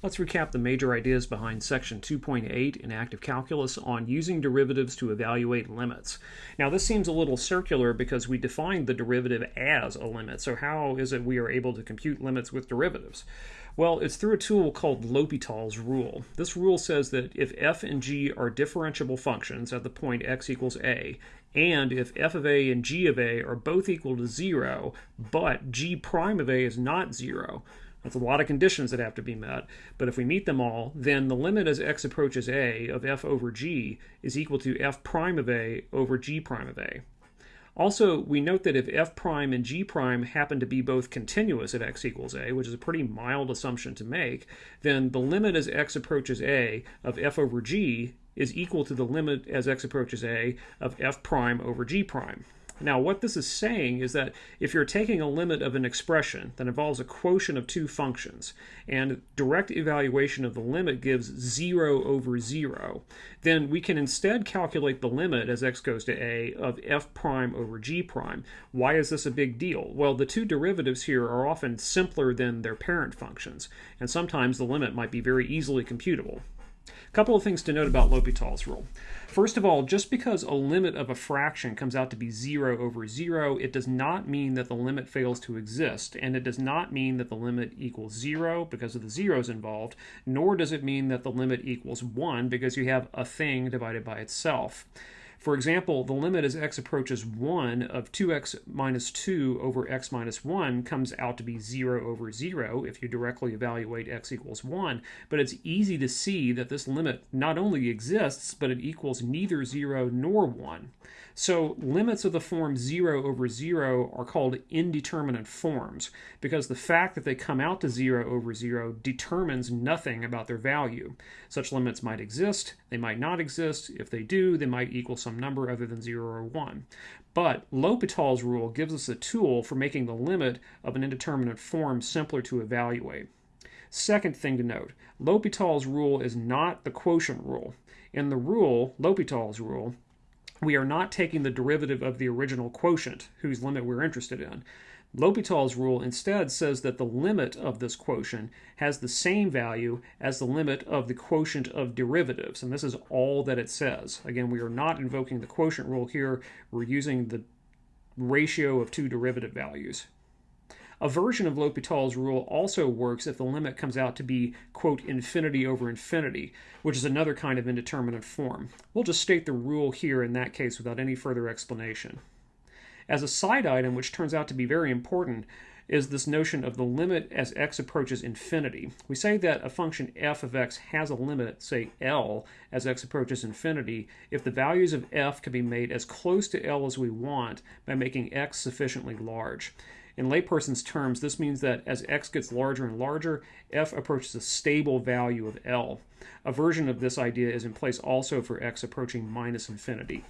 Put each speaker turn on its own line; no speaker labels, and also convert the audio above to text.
Let's recap the major ideas behind section 2.8 in active calculus on using derivatives to evaluate limits. Now this seems a little circular because we defined the derivative as a limit, so how is it we are able to compute limits with derivatives? Well, it's through a tool called L'Hopital's rule. This rule says that if f and g are differentiable functions at the point x equals a, and if f of a and g of a are both equal to 0, but g prime of a is not 0, that's a lot of conditions that have to be met. But if we meet them all, then the limit as x approaches a of f over g is equal to f prime of a over g prime of a. Also, we note that if f prime and g prime happen to be both continuous at x equals a, which is a pretty mild assumption to make, then the limit as x approaches a of f over g is equal to the limit as x approaches a of f prime over g prime. Now, what this is saying is that if you're taking a limit of an expression that involves a quotient of two functions, and direct evaluation of the limit gives 0 over 0, then we can instead calculate the limit as x goes to a of f prime over g prime. Why is this a big deal? Well, the two derivatives here are often simpler than their parent functions, and sometimes the limit might be very easily computable. A couple of things to note about L'Hopital's rule. First of all, just because a limit of a fraction comes out to be 0 over 0, it does not mean that the limit fails to exist, and it does not mean that the limit equals 0 because of the zeros involved, nor does it mean that the limit equals 1 because you have a thing divided by itself. For example, the limit as x approaches 1 of 2x minus 2 over x minus 1 comes out to be 0 over 0 if you directly evaluate x equals 1, but it's easy to see that this limit not only exists, but it equals neither 0 nor 1. So limits of the form 0 over 0 are called indeterminate forms because the fact that they come out to 0 over 0 determines nothing about their value. Such limits might exist, they might not exist. If they do, they might equal some number other than 0 or 1. But L'Hopital's rule gives us a tool for making the limit of an indeterminate form simpler to evaluate. Second thing to note, L'Hopital's rule is not the quotient rule. In the rule, L'Hopital's rule, we are not taking the derivative of the original quotient, whose limit we're interested in. L'Hopital's rule instead says that the limit of this quotient has the same value as the limit of the quotient of derivatives, and this is all that it says. Again, we are not invoking the quotient rule here, we're using the ratio of two derivative values. A version of L'Hopital's rule also works if the limit comes out to be, quote, infinity over infinity, which is another kind of indeterminate form. We'll just state the rule here in that case without any further explanation. As a side item, which turns out to be very important, is this notion of the limit as x approaches infinity. We say that a function f of x has a limit, say L, as x approaches infinity, if the values of f can be made as close to L as we want by making x sufficiently large. In layperson's terms, this means that as x gets larger and larger, f approaches a stable value of L. A version of this idea is in place also for x approaching minus infinity.